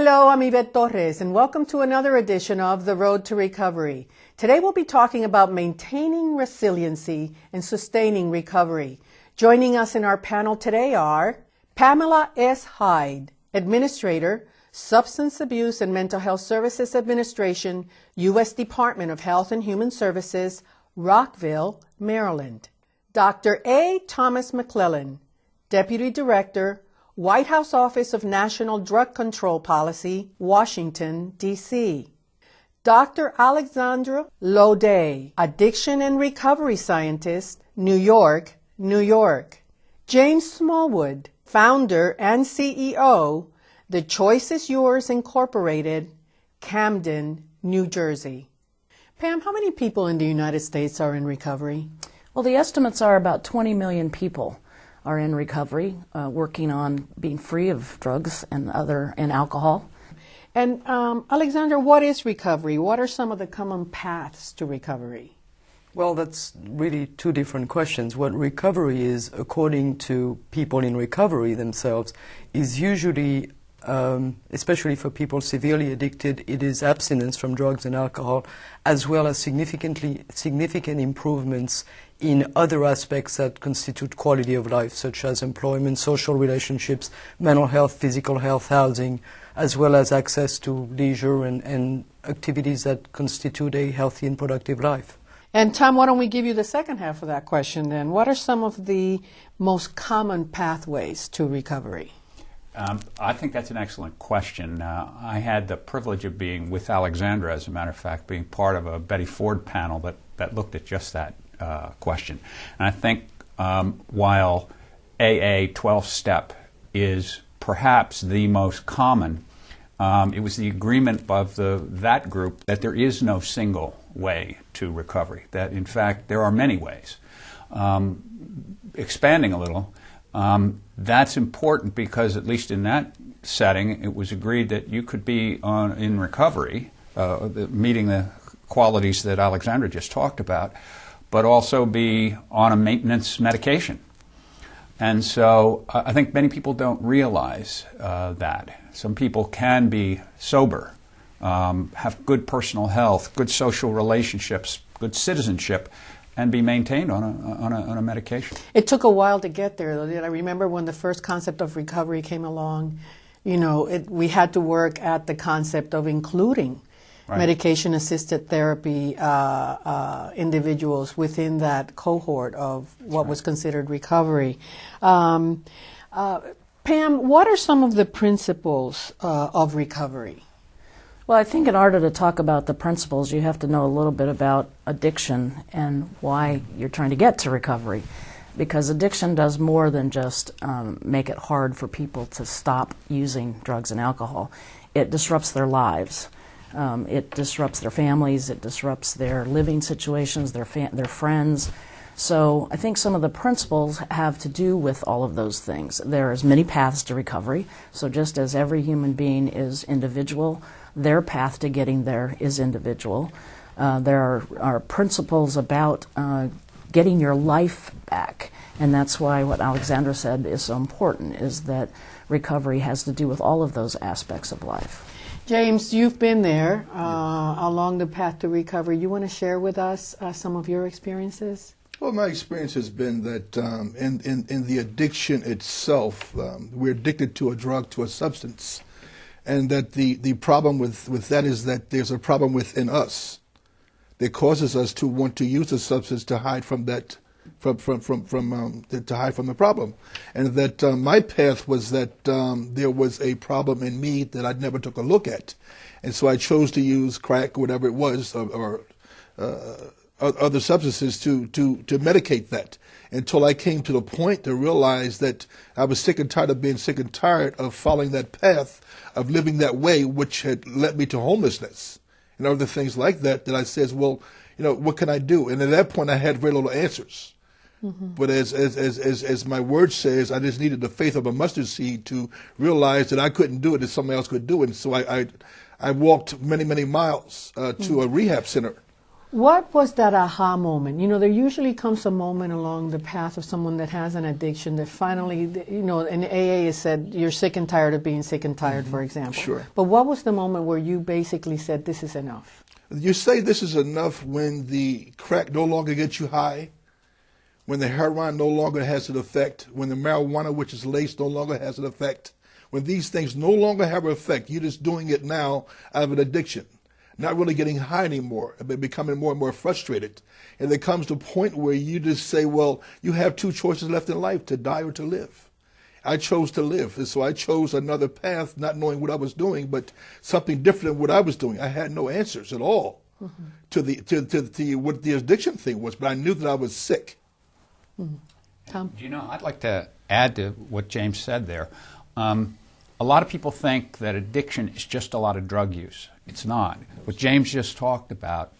Hello, I'm Yvette Torres, and welcome to another edition of The Road to Recovery. Today we'll be talking about maintaining resiliency and sustaining recovery. Joining us in our panel today are Pamela S. Hyde, Administrator, Substance Abuse and Mental Health Services Administration, U.S. Department of Health and Human Services, Rockville, Maryland. Dr. A. Thomas McClellan, Deputy Director, White House Office of National Drug Control Policy, Washington, D.C. Dr. Alexandra Laudet, Addiction and Recovery Scientist, New York, New York. James Smallwood, Founder and CEO, The Choice is Yours Incorporated, Camden, New Jersey. Pam, how many people in the United States are in recovery? Well, the estimates are about 20 million people are in recovery, uh, working on being free of drugs and other and alcohol. And um, Alexander, what is recovery? What are some of the common paths to recovery? Well, that's really two different questions. What recovery is, according to people in recovery themselves, is usually, um, especially for people severely addicted, it is abstinence from drugs and alcohol, as well as significantly significant improvements in other aspects that constitute quality of life, such as employment, social relationships, mental health, physical health, housing, as well as access to leisure and, and activities that constitute a healthy and productive life. And Tom, why don't we give you the second half of that question then? What are some of the most common pathways to recovery? Um, I think that's an excellent question. Uh, I had the privilege of being with Alexandra, as a matter of fact, being part of a Betty Ford panel that, that looked at just that uh, question. And I think um, while AA 12 step is perhaps the most common, um, it was the agreement of the, that group that there is no single way to recovery, that in fact there are many ways. Um, expanding a little, um, that's important because, at least in that setting, it was agreed that you could be on, in recovery, uh, meeting the qualities that Alexandra just talked about, but also be on a maintenance medication. And so I think many people don't realize uh, that. Some people can be sober, um, have good personal health, good social relationships, good citizenship, and be maintained on a, on a, on a medication. It took a while to get there, though. I remember when the first concept of recovery came along, you know, it, we had to work at the concept of including right. medication assisted therapy uh, uh, individuals within that cohort of what right. was considered recovery. Um, uh, Pam, what are some of the principles uh, of recovery? Well, I think in order to talk about the principles, you have to know a little bit about addiction and why you're trying to get to recovery. Because addiction does more than just um, make it hard for people to stop using drugs and alcohol. It disrupts their lives. Um, it disrupts their families, it disrupts their living situations, their, their friends. So I think some of the principles have to do with all of those things. There's many paths to recovery. So just as every human being is individual, their path to getting there is individual. Uh, there are, are, principles about uh, getting your life back, and that's why what Alexandra said is so important, is that recovery has to do with all of those aspects of life. James, you've been there uh, along the path to recovery. You want to share with us uh, some of your experiences? Well, my experience has been that um, in, in, in, the addiction itself, um, we're addicted to a drug, to a substance. And that the, the problem with, with that is that there's a problem within us that causes us to want to use a substance to hide from that from from from from um, to hide from the problem, and that uh, my path was that um, there was a problem in me that I never took a look at, and so I chose to use crack, whatever it was, or, or uh, other substances to to to medicate that. Until I came to the point to realize that I was sick and tired of being sick and tired of following that path of living that way, which had led me to homelessness and other things like that. That I says, well, you know, what can I do? And at that point, I had very little answers. Mm-hmm. But as, as, as, as, as my word says, I just needed the faith of a mustard seed to realize that I couldn't do it, that somebody else could do it. And so I, I, I walked many, many miles uh, to mm-hmm. a rehab center What was that aha moment? You know, there usually comes a moment along the path of someone that has an addiction that finally, you know, in AA is said you're sick and tired of being sick and tired, for mm-hmm. example. Sure. But what was the moment where you basically said this is enough? You say this is enough when the crack no longer gets you high, when the heroin no longer has an effect, when the marijuana, which is laced, no longer has an effect, when these things no longer have an effect, you're just doing it now out of an addiction, not really getting high anymore, but becoming more and more frustrated. And there comes to a point where you just say, well, you have two choices left in life, to die or to live. I chose to live, and so I chose another path, not knowing what I was doing, but something different than what I was doing. I had no answers at all mm-hmm. to the to, to, to what the addiction thing was, but I knew that I was sick. Mm-hmm. Tom, you know, I'd like to add to what James said there. Um, a lot of people think that addiction is just a lot of drug use. It's not. What James just talked about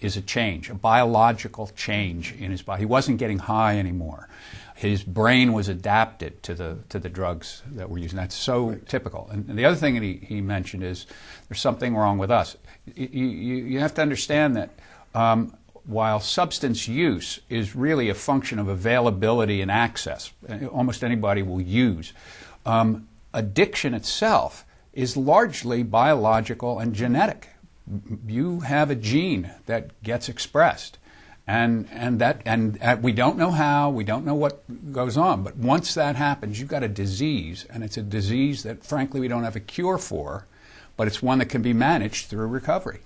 is a change, a biological change in his body. He wasn't getting high anymore. His brain was adapted to the to the drugs that we're using. That's so right. typical. And, and, the other thing that he, he mentioned is there's something wrong with us. You, you, you have to understand that um, while substance use is really a function of availability and access, almost anybody will use. Um, addiction itself is largely biological and genetic. You have a gene that gets expressed. And, and, that, and uh, we don't know how, we don't know what goes on, but once that happens, you've got a disease, and it's a disease that, frankly, we don't have a cure for, but it's one that can be managed through recovery.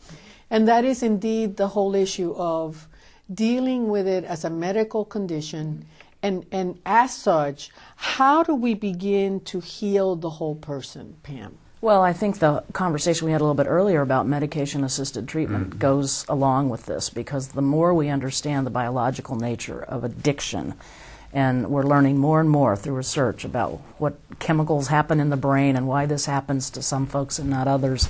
And that is indeed the whole issue of dealing with it as a medical condition and, and as such, how do we begin to heal the whole person, Pam? Well, I think the conversation we had a little bit earlier about medication assisted treatment mm-hmm. goes along with this because the more we understand the biological nature of addiction, and we're learning more and more through research about what chemicals happen in the brain and why this happens to some folks and not others.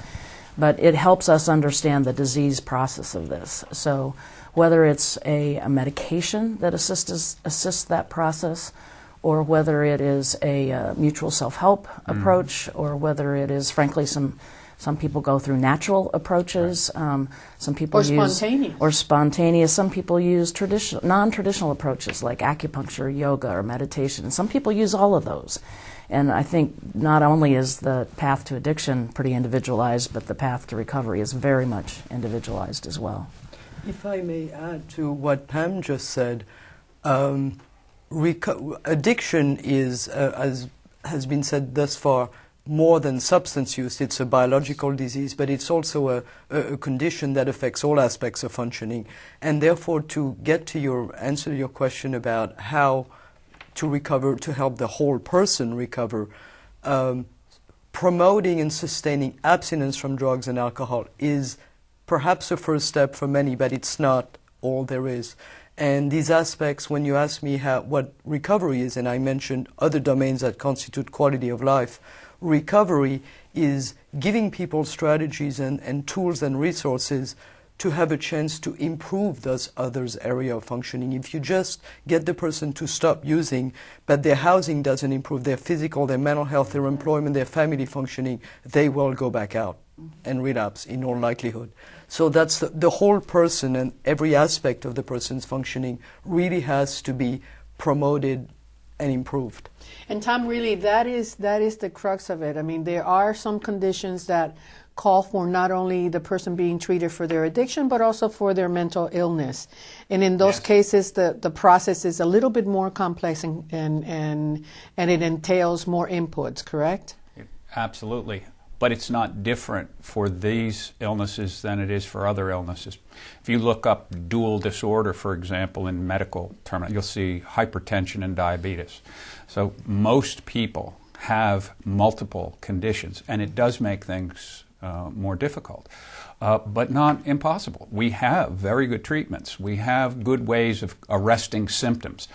But it helps us understand the disease process of this. So, whether it's a, a medication that assists, assists that process, or whether it is a uh, mutual self-help mm. approach, or whether it is, frankly, some some people go through natural approaches. Right. Um, some people or use spontaneous. or spontaneous. Some people use traditional, non-traditional approaches like acupuncture, yoga, or meditation. Some people use all of those. And I think not only is the path to addiction pretty individualized, but the path to recovery is very much individualized as well. If I may add to what Pam just said, um, addiction is, uh, as has been said thus far, more than substance use. It's a biological disease, but it's also a, a, condition that affects all aspects of functioning. And therefore, to get to your answer to your question about how to recover, to help the whole person recover, um, promoting and sustaining abstinence from drugs and alcohol is perhaps a first step for many, but it's not all there is. And these aspects, when you ask me how, what recovery is, and I mentioned other domains that constitute quality of life, recovery is giving people strategies and, and tools and resources to have a chance to improve those others' area of functioning. If you just get the person to stop using, but their housing doesn't improve, their physical, their mental health, their employment, their family functioning, they will go back out mm-hmm. and relapse in all likelihood. So that's the, the whole person and every aspect of the person's functioning really has to be promoted and improved. And Tom, really, that is that is the crux of it. I mean, there are some conditions that call for not only the person being treated for their addiction, but also for their mental illness. And in those yes. cases, the, the process is a little bit more complex and, and, and, and it entails more inputs, correct? Absolutely but it's not different for these illnesses than it is for other illnesses. If you look up dual disorder, for example, in medical terms, you'll see hypertension and diabetes. So most people have multiple conditions, and it does make things uh, more difficult. Uh, but not impossible. We have very good treatments. We have good ways of arresting symptoms.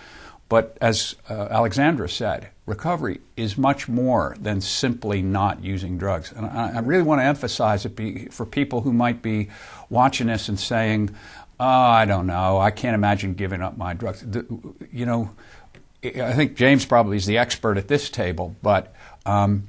But as uh, Alexandra said, recovery is much more than simply not using drugs. And I, I really want to emphasize it be, for people who might be watching this and saying, oh, I don't know, I can't imagine giving up my drugs. The, you know, I think James probably is the expert at this table, but um,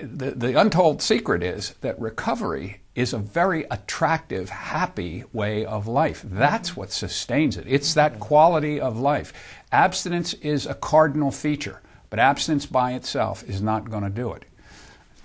the, the untold secret is that recovery is a very attractive, happy way of life. That's what sustains it. It's that quality of life. Abstinence is a cardinal feature, but abstinence by itself is not going to do it.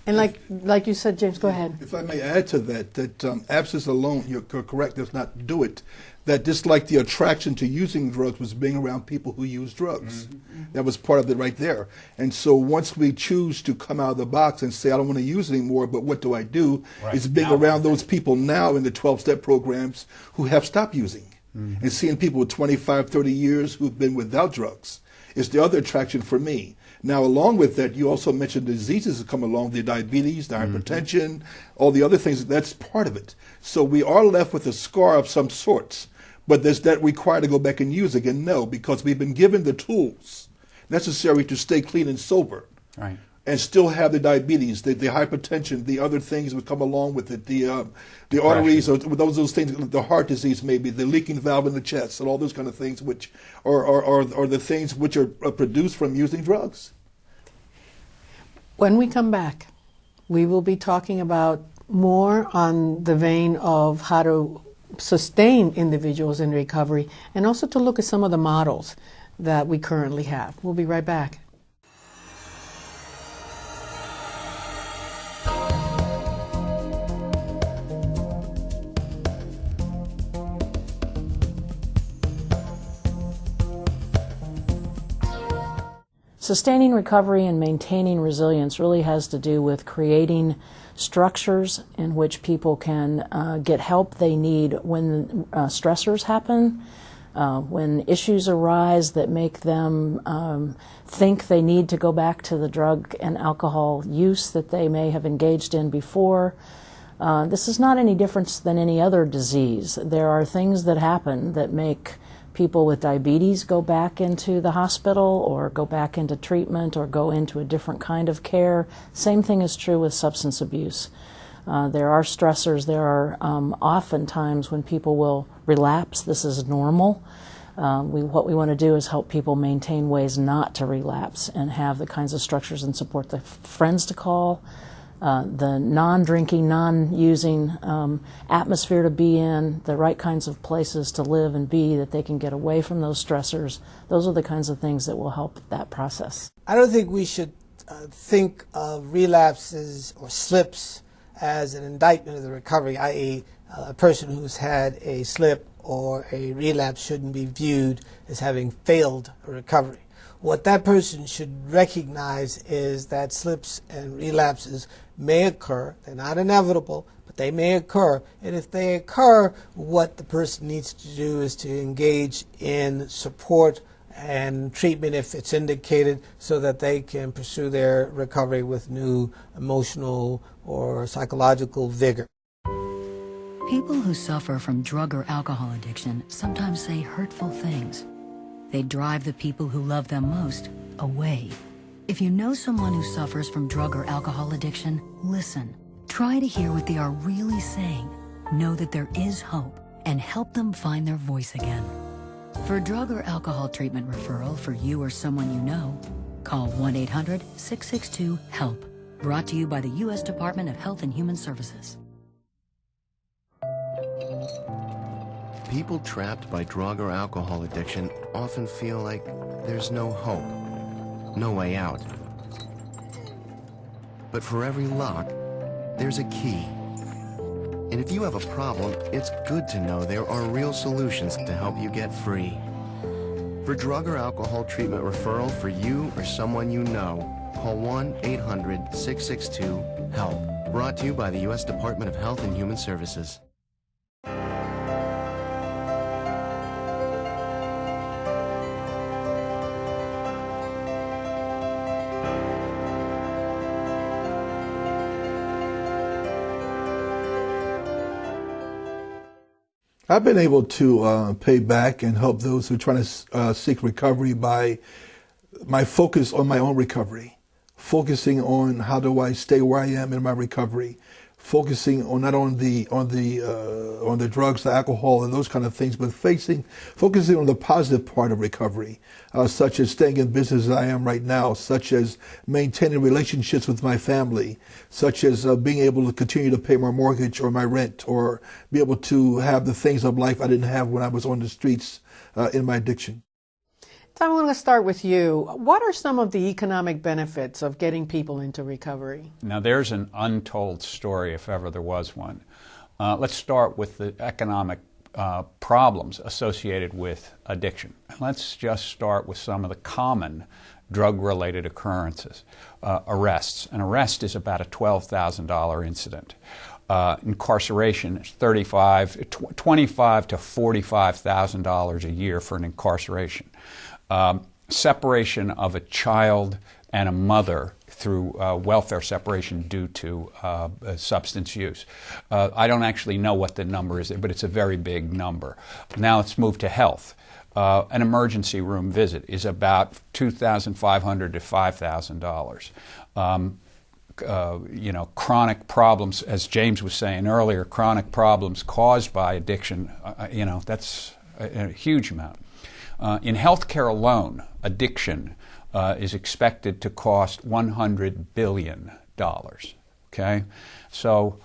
And like like you said, James, go ahead. If I may add to that, that um, abstinence alone, you're correct, does not do it. That just like the attraction to using drugs was being around people who use drugs. Mm-hmm. That was part of it right there. And so once we choose to come out of the box and say, I don't want to use it anymore, but what do I do? Right. Is being now, around those people now in the 12 step programs who have stopped using. Mm-hmm. And seeing people with 25, 30 years who've been without drugs is the other attraction for me. Now, along with that, you also mentioned diseases that come along, the diabetes, the mm-hmm. hypertension, all the other things. That's part of it. So we are left with a scar of some sorts. But does that require to go back and use again? No, because we've been given the tools necessary to stay clean and sober. Right. And still have the diabetes, the, the hypertension, the other things that come along with it, the uh, the arteries, or those those things, the heart disease, maybe the leaking valve in the chest, and all those kind of things, which are are, are, are the things which are produced from using drugs. When we come back, we will be talking about more on the vein of how to sustain individuals in recovery and also to look at some of the models that we currently have. We'll be right back. Sustaining recovery and maintaining resilience really has to do with creating structures in which people can uh, get help they need when uh, stressors happen, uh, when issues arise that make them um, think they need to go back to the drug and alcohol use that they may have engaged in before. Uh, this is not any different than any other disease. There are things that happen that make people with diabetes go back into the hospital or go back into treatment or go into a different kind of care. Same thing is true with substance abuse. Uh, there are stressors. There are um, often times when people will relapse. This is normal. Uh, we, what we want to do is help people maintain ways not to relapse and have the kinds of structures and support the friends to call, uh, the non drinking, non using um, atmosphere to be in, the right kinds of places to live and be that they can get away from those stressors. Those are the kinds of things that will help that process. I don't think we should uh, think of relapses or slips as an indictment of the recovery, i.e., uh, a person who's had a slip or a relapse shouldn't be viewed as having failed a recovery. What that person should recognize is that slips and relapses may occur. They're not inevitable, but they may occur. And if they occur, what the person needs to do is to engage in support and treatment if it's indicated so that they can pursue their recovery with new emotional or psychological vigor. People who suffer from drug or alcohol addiction sometimes say hurtful things. They drive the people who love them most away. If you know someone who suffers from drug or alcohol addiction, listen. Try to hear what they are really saying. Know that there is hope and help them find their voice again. For drug or alcohol treatment referral for you or someone you know, call 1-800-662-HELP. Brought to you by the U.S. Department of Health and Human Services. People trapped by drug or alcohol addiction often feel like there's no hope no way out. But for every lock, there's a key. And if you have a problem, it's good to know there are real solutions to help you get free. For drug or alcohol treatment referral for you or someone you know, call 1-800-662-HELP. Brought to you by the U.S. Department of Health and Human Services. I've been able to uh, pay back and help those who are trying to uh, seek recovery by my focus on my own recovery, focusing on how do I stay where I am in my recovery, focusing on not on the on the uh, on the drugs, the alcohol, and those kind of things, but facing focusing on the positive part of recovery, uh, such as staying in business as I am right now, such as maintaining relationships with my family, such as uh, being able to continue to pay my mortgage or my rent, or be able to have the things of life I didn't have when I was on the streets uh, in my addiction. Tom, I want to start with you. What are some of the economic benefits of getting people into recovery? Now, there's an untold story, if ever there was one. Uh, let's start with the economic uh, problems associated with addiction. Let's just start with some of the common drug related occurrences. Uh, arrests. An arrest is about a $12,000 incident. Uh, incarceration is 35, 25 to $45,000 a year for an incarceration um, separation of a child and a mother through uh, welfare separation due to uh, substance use. Uh, I don't actually know what the number is, but it's a very big number. Now let's move to health. Uh, an emergency room visit is about $2,500 to $5,000. Um, uh, you know, chronic problems, as James was saying earlier, chronic problems caused by addiction, uh, you know, that's a, a huge amount. Uh, in healthcare alone, addiction uh, is expected to cost $100 billion. Okay? So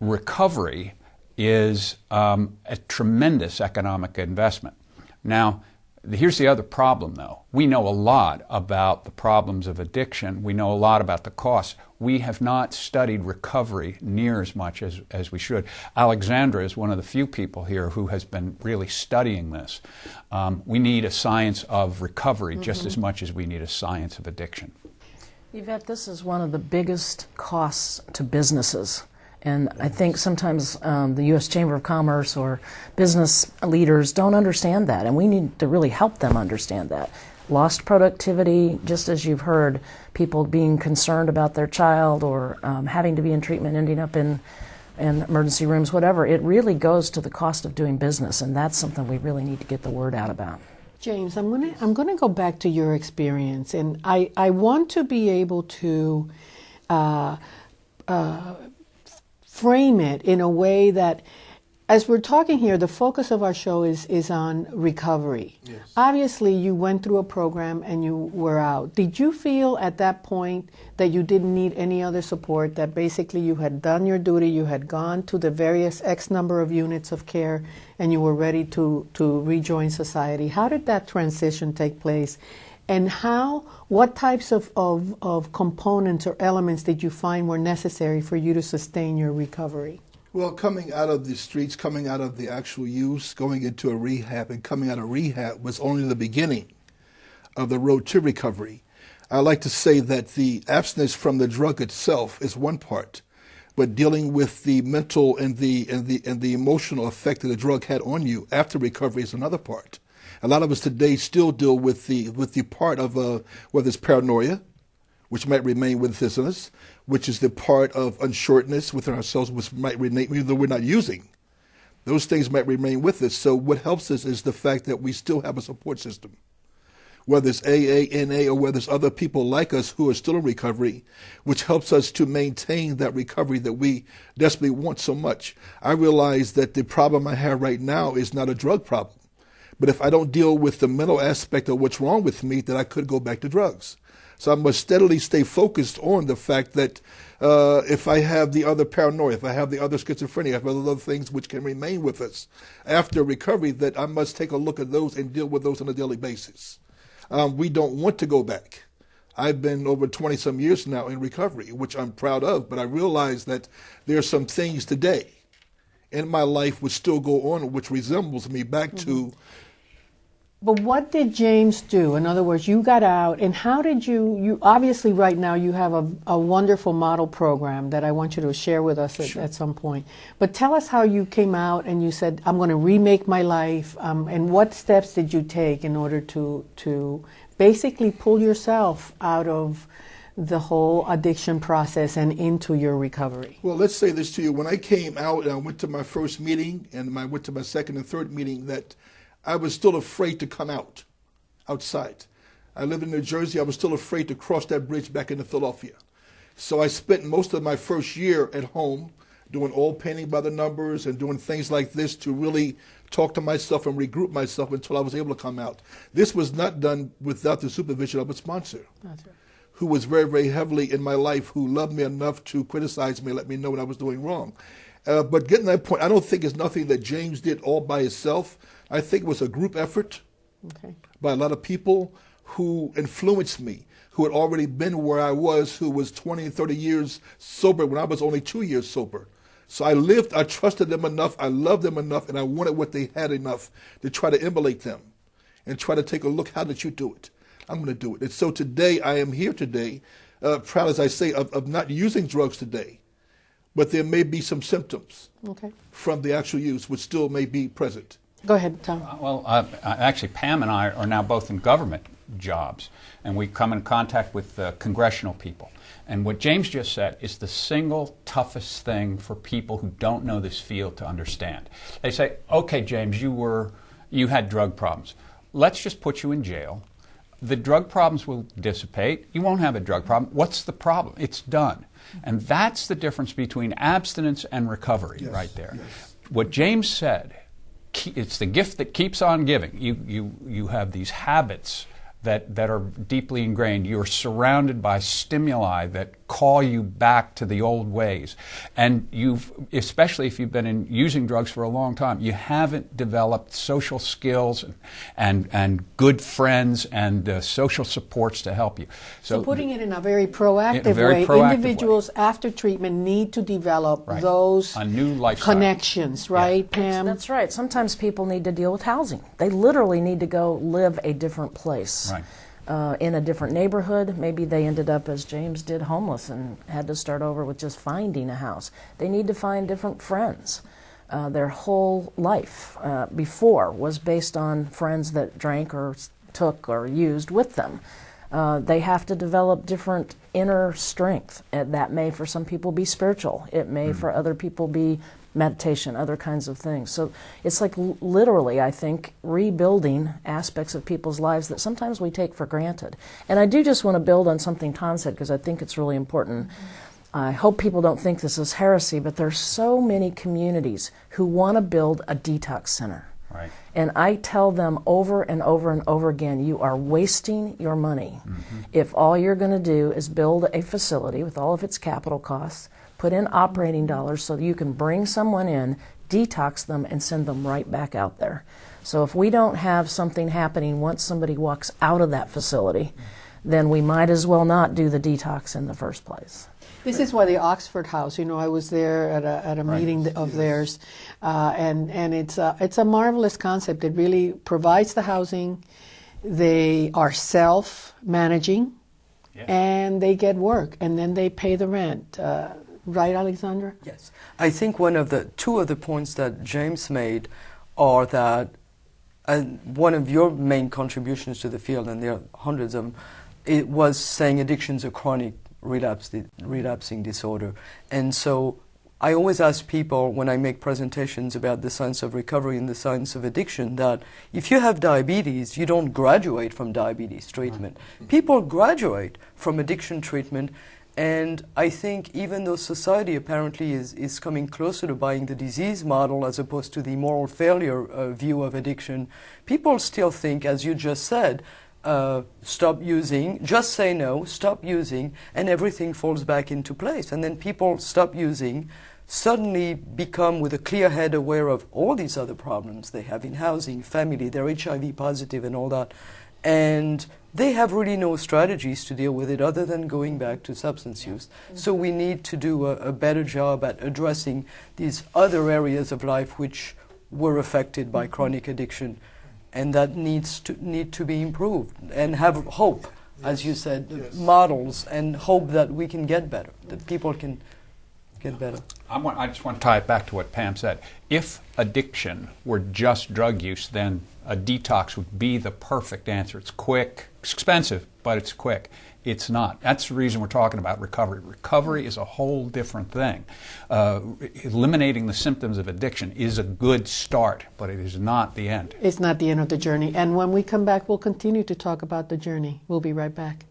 recovery is um, a tremendous economic investment. Now, Here's the other problem, though. We know a lot about the problems of addiction. We know a lot about the costs. We have not studied recovery near as much as, as we should. Alexandra is one of the few people here who has been really studying this. Um, we need a science of recovery mm-hmm. just as much as we need a science of addiction. Yvette, this is one of the biggest costs to businesses. And I think sometimes um, the U.S. Chamber of Commerce or business leaders don't understand that, and we need to really help them understand that. Lost productivity, just as you've heard, people being concerned about their child or um, having to be in treatment, ending up in, in emergency rooms, whatever, it really goes to the cost of doing business, and that's something we really need to get the word out about. James, I'm going to I'm to go back to your experience, and I I want to be able to uh, uh, frame it in a way that as we're talking here, the focus of our show is, is on recovery. Yes. Obviously, you went through a program and you were out. Did you feel at that point that you didn't need any other support, that basically you had done your duty, you had gone to the various X number of units of care, and you were ready to, to rejoin society? How did that transition take place? And how what types of, of, of components or elements did you find were necessary for you to sustain your recovery? Well coming out of the streets coming out of the actual use going into a rehab and coming out of rehab was only the beginning of the road to recovery. I like to say that the abstinence from the drug itself is one part but dealing with the mental and the and the and the emotional effect that the drug had on you after recovery is another part a lot of us today still deal with the with the part of uh, whether it's paranoia, which might remain within us, which is the part of unsureness within ourselves, which might remain even though we're not using. Those things might remain with us. So what helps us is the fact that we still have a support system. Whether it's AA, NA, or whether it's other people like us who are still in recovery, which helps us to maintain that recovery that we desperately want so much. I realize that the problem I have right now is not a drug problem. But if I don't deal with the mental aspect of what's wrong with me, then I could go back to drugs. So I must steadily stay focused on the fact that uh, if I have the other paranoia, if I have the other schizophrenia, if I have other things which can remain with us after recovery, that I must take a look at those and deal with those on a daily basis. Um, we don't want to go back. I've been over 20 some years now in recovery, which I'm proud of, but I realize that there are some things today in my life which still go on, which resembles me back mm-hmm. to but what did James do? In other words, you got out, and how did you? You obviously right now you have a, a wonderful model program that I want you to share with us at, sure. at some point. But tell us how you came out and you said, "I'm going to remake my life," um, and what steps did you take in order to to basically pull yourself out of the whole addiction process and into your recovery? Well, let's say this to you. When I came out and I went to my first meeting and I went to my second and third meeting, that I was still afraid to come out, outside. I lived in New Jersey. I was still afraid to cross that bridge back into Philadelphia. So I spent most of my first year at home doing oil painting by the numbers and doing things like this to really talk to myself and regroup myself until I was able to come out. This was not done without the supervision of a sponsor. That's right. Who was very, very heavily in my life, who loved me enough to criticize me, let me know what I was doing wrong. Uh, but getting that point, I don't think it's nothing that James did all by himself. I think it was a group effort Okay. by a lot of people who influenced me, who had already been where I was, who was 20 and 30 years sober when I was only two years sober. So I lived, I trusted them enough, I loved them enough, and I wanted what they had enough to try to emulate them and try to take a look, how did you do it? I'm going to do it. And so today, I am here today, uh, proud as I say, of, of not using drugs today, but there may be some symptoms Okay. from the actual use which still may be present. Go ahead, Tom. Well, uh, uh, actually, Pam and I are now both in government jobs, and we come in contact with uh, congressional people. And what James just said is the single toughest thing for people who don't know this field to understand. They say, "Okay, James, you were you had drug problems. Let's just put you in jail. The drug problems will dissipate. You won't have a drug problem. What's the problem? It's done." And that's the difference between abstinence and recovery right there. What James said ke- it's the gift that keeps on giving. You, you, you have these habits that, that are deeply ingrained. You're surrounded by stimuli that call you back to the old ways. And you've, especially if you've been in using drugs for a long time, you haven't developed social skills and, and, and good friends and uh, social supports to help you. So, putting it in a very proactive very way, proactive way. individuals after treatment need to develop Right. those A new lifestyle. connections, right, Pam? That's right. Sometimes people need to deal with housing. They literally need to go live a different place. Right. Uh, in a different neighborhood. Maybe they ended up, as James did, homeless and had to start over with just finding a house. They need to find different friends. Uh, their whole life uh, before was based on friends that drank or took or used with them. Uh, they have to develop different inner strength. And that may, for some people, be spiritual. It may, for other people, be meditation, other kinds of things. So it's like l- literally, I think, rebuilding aspects of people's lives that sometimes we take for granted. And I do just want to build on something Tom said because I think it's really important. I hope people don't think this is heresy, but there's so many communities who want to build a detox center. Right. And I tell them over and over and over again, you are wasting your money mm-hmm. if all you're going to do is build a facility with all of its capital costs, put in operating dollars so you can bring someone in, detox them, and send them right back out there. So if we don't have something happening once somebody walks out of that facility, then we might as well not do the detox in the first place. This is why the Oxford House. You know, I was there at a at a meeting th- of theirs, uh, and and it's a, it's a marvelous concept. It really provides the housing. They are self managing, Yeah. and they get work, and then they pay the rent. Uh, right, Alexandra? Yes. I think one of the two of the points that James made are that and one of your main contributions to the field, and there are hundreds of them, it was saying addiction's a chronic relapse, relapsing disorder. And so I always ask people when I make presentations about the science of recovery and the science of addiction that if you have diabetes, you don't graduate from diabetes treatment. Mm-hmm. People graduate from addiction treatment and I think even though society apparently is, is coming closer to buying the disease model as opposed to the moral failure uh, view of addiction, people still think, as you just said, uh, stop using, just say no, stop using, and everything falls back into place. And then people stop using, suddenly become with a clear head aware of all these other problems they have in housing, family, they're HIV positive, and all that. And they have really no strategies to deal with it other than going back to substance use. Mm-hmm. So we need to do a, a better job at addressing these other areas of life which were affected by mm-hmm. chronic addiction and that needs to need to be improved and have hope as you said models and hope that we can get better that people can get better I, want, I just want to tie it back to what Pam said. If addiction were just drug use, then a detox would be the perfect answer. It's quick, it's expensive, but it's quick. It's not. That's the reason we're talking about recovery. Recovery is a whole different thing. Uh, eliminating the symptoms of addiction is a good start, but it is not the end. It's not the end of the journey. And when we come back, we'll continue to talk about the journey. We'll be right back.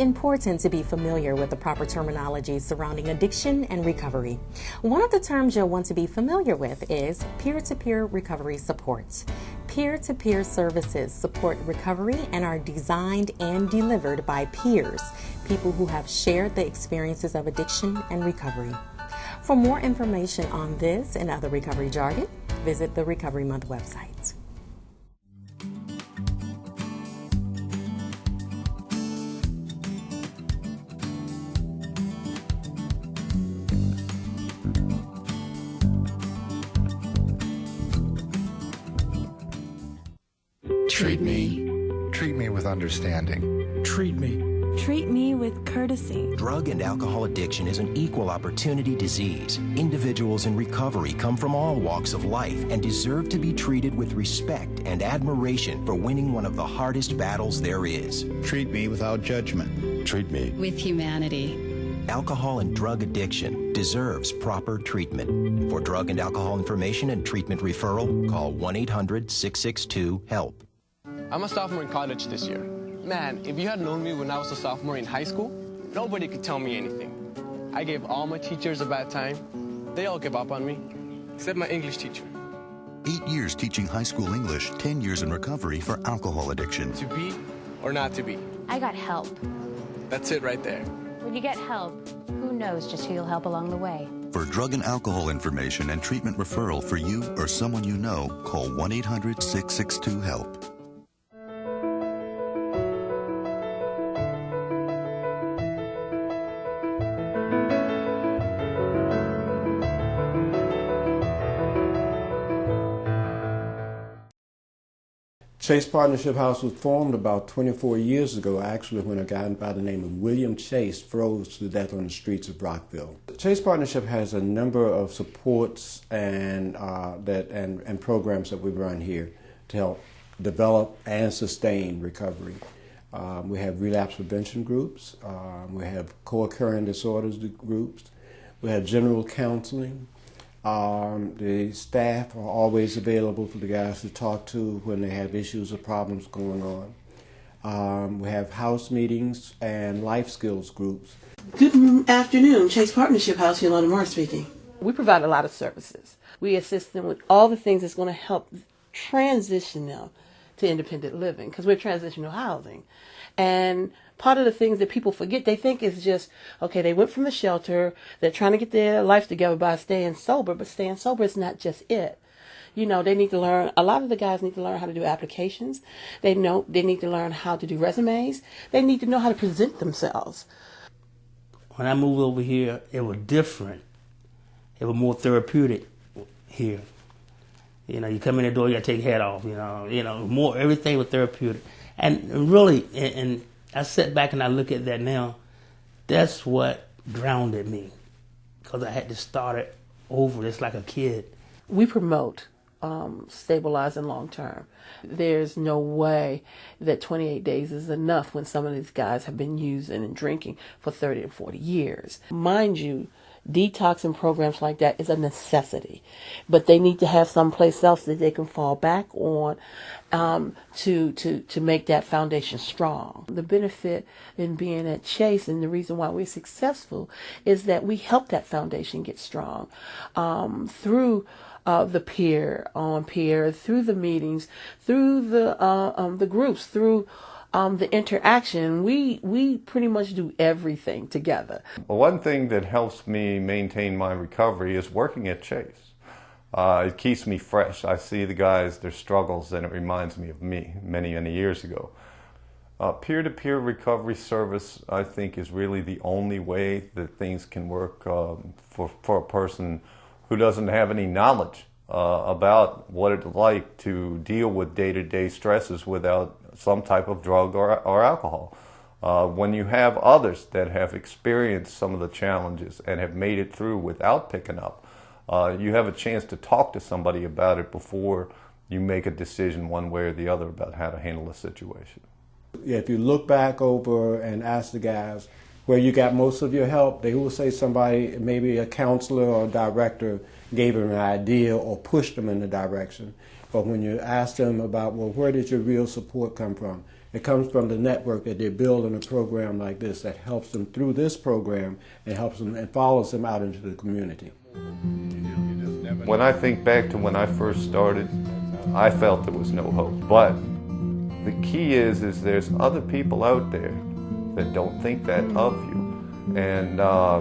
Important to be familiar with the proper terminology surrounding addiction and recovery. One of the terms you'll want to be familiar with is peer to peer recovery support. Peer to peer services support recovery and are designed and delivered by peers, people who have shared the experiences of addiction and recovery. For more information on this and other recovery jargon, visit the Recovery Month website. Understanding. Treat me. Treat me with courtesy. Drug and alcohol addiction is an equal opportunity disease. Individuals in recovery come from all walks of life and deserve to be treated with respect and admiration for winning one of the hardest battles there is. Treat me without judgment. Treat me with humanity. Alcohol and drug addiction deserves proper treatment. For drug and alcohol information and treatment referral, call 1 800 662 HELP. I'm a sophomore in college this year. Man, if you had known me when I was a sophomore in high school, nobody could tell me anything. I gave all my teachers a bad time. They all gave up on me, except my English teacher. Eight years teaching high school English, 10 years in recovery for alcohol addiction. To be or not to be? I got help. That's it right there. When you get help, who knows just who you'll help along the way? For drug and alcohol information and treatment referral for you or someone you know, call 1 800 662 HELP. Chase Partnership House was formed about 24 years ago, actually, when a guy by the name of William Chase froze to death on the streets of Rockville. Chase Partnership has a number of supports and uh, that and, and programs that we run here to help develop and sustain recovery. Um, we have relapse prevention groups. Um, we have co-occurring disorders groups. We have general counseling. Um, the staff are always available for the guys to talk to when they have issues or problems going on. Um, we have house meetings and life skills groups. Good afternoon, Chase Partnership House, Yolanda Moore speaking. We provide a lot of services. We assist them with all the things that's going to help transition them to independent living because we're transitional housing. And part of the things that people forget, they think is just, okay, they went from the shelter, they're trying to get their life together by staying sober, but staying sober is not just it. You know, they need to learn, a lot of the guys need to learn how to do applications. They know, they need to learn how to do resumes. They need to know how to present themselves. When I moved over here, it was different. It was more therapeutic here. You know, you come in the door, you got to take your hat off. You know, you know, more everything was therapeutic, and really, and, and I sit back and I look at that now. That's what grounded me, because I had to start it over. It's like a kid. We promote um, stabilizing long term. There's no way that 28 days is enough when some of these guys have been using and drinking for 30 and 40 years. Mind you, detoxing programs like that is a necessity, but they need to have someplace else that they can fall back on um, to to to make that foundation strong. The benefit in being at Chase and the reason why we're successful is that we help that foundation get strong um, through. Uh, the peer on peer through the meetings, through the uh, um, the groups, through um, the interaction. We we pretty much do everything together. Well, one thing that helps me maintain my recovery is working at Chase. Uh, it keeps me fresh. I see the guys, their struggles, and it reminds me of me many, many years ago. Uh, peer-to-peer recovery service, I think, is really the only way that things can work um, for, for a person who doesn't have any knowledge uh, about what it's like to deal with day-to-day stresses without some type of drug or, or alcohol. Uh, when you have others that have experienced some of the challenges and have made it through without picking up, uh, you have a chance to talk to somebody about it before you make a decision one way or the other about how to handle the situation. Yeah, if you look back over and ask the guys where you got most of your help, they will say somebody, maybe a counselor or a director, gave them an idea or pushed them in the direction. But when you ask them about, well, where did your real support come from? It comes from the network that they build in a program like this that helps them through this program and helps them and follows them out into the community. When I think back to when I first started, I felt there was no hope. But the key is, is there's other people out there that don't think that of you. And uh,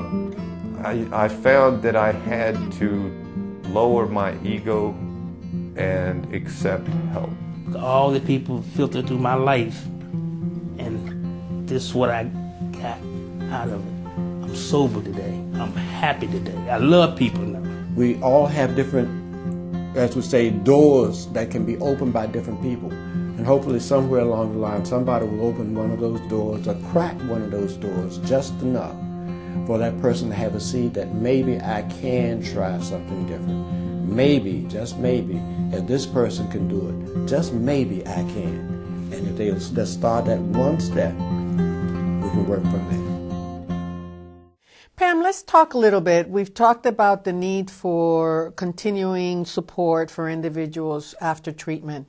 I, I found that I had to lower my ego and accept help. All the people filtered through my life, and this is what I got out of it. I'm sober today. I'm happy today. I love people now. We all have different, as we say, doors that can be opened by different people. And hopefully, somewhere along the line, somebody will open one of those doors or crack one of those doors just enough for that person to have a seed that maybe I can try something different. Maybe, just maybe, if this person can do it, just maybe I can. And if they just start that one step, we can work from there. Pam, let's talk a little bit. We've talked about the need for continuing support for individuals after treatment.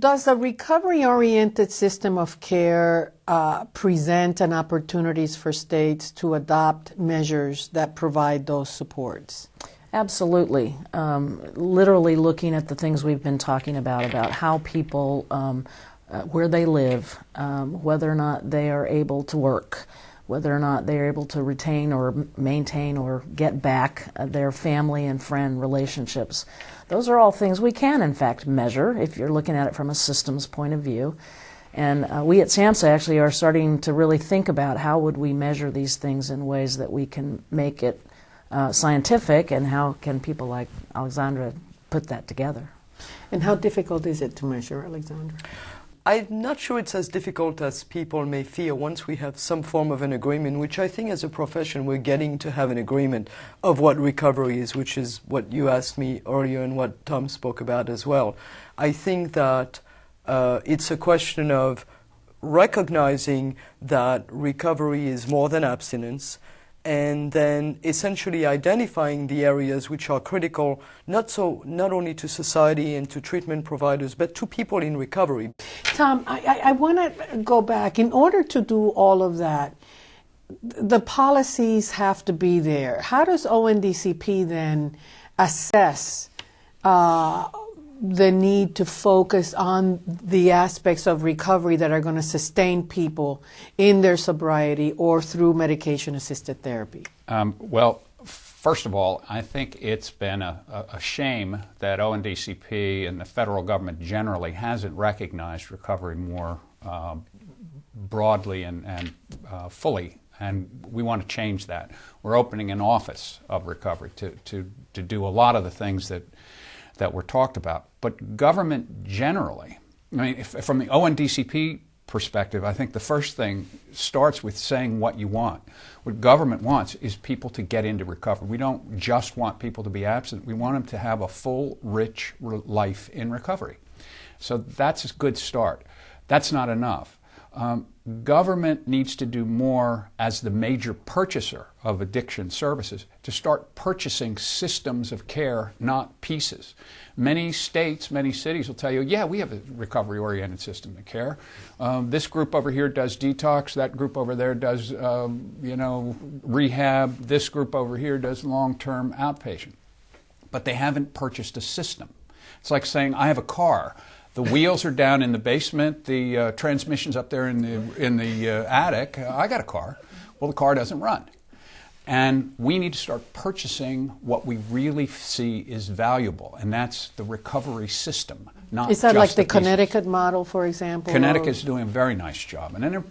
Does a recovery oriented system of care uh, present an opportunities for states to adopt measures that provide those supports? Absolutely. Um, literally looking at the things we've been talking about, about how people, um, uh, where they live, um, whether or not they are able to work, whether or not they're able to retain or maintain or get back uh, their family and friend relationships. Those are all things we can, in fact, measure if you're looking at it from a systems point of view. And uh, we at SAMHSA actually are starting to really think about how would we measure these things in ways that we can make it uh, scientific and how can people like Alexandra put that together. And how difficult is it to measure, Alexandra? I'm not sure it's as difficult as people may fear once we have some form of an agreement, which I think as a profession we're getting to have an agreement of what recovery is, which is what you asked me earlier and what Tom spoke about as well. I think that uh, it's a question of recognizing that recovery is more than abstinence and then essentially identifying the areas which are critical not so not only to society and to treatment providers but to people in recovery. Tom i, I, I want to go back. In order to do all of that the policies have to be there. How does ONDCP then assess uh, the need to focus on the aspects of recovery that are going to sustain people in their sobriety or through medication assisted therapy? Um, well, first of all, I think it's been a, a, shame that ONDCP and the federal government generally hasn't recognized recovery more uh, broadly and, and uh, fully and we want to change that. We're opening an office of recovery to, to, to do a lot of the things that that were talked about. But government generally, I mean, if, from the ONDCP perspective, I think the first thing starts with saying what you want. What government wants is people to get into recovery. We don't just want people to be absent, we want them to have a full, rich life in recovery. So that's a good start. That's not enough. Um, government needs to do more as the major purchaser of addiction services to start purchasing systems of care, not pieces. Many states, many cities will tell you, yeah, we have a recovery oriented system of care. Um, this group over here does detox, that group over there does, um, you know, rehab, this group over here does long term outpatient. But they haven't purchased a system. It's like saying, I have a car. The wheels are down in the basement. The uh, transmission's up there in the in the uh, attic. Uh, I got a car. Well, the car doesn't run, and we need to start purchasing what we really see is valuable, and that's the recovery system. Not is that like the, the Connecticut model, for example? Connecticut's doing a very nice job, and then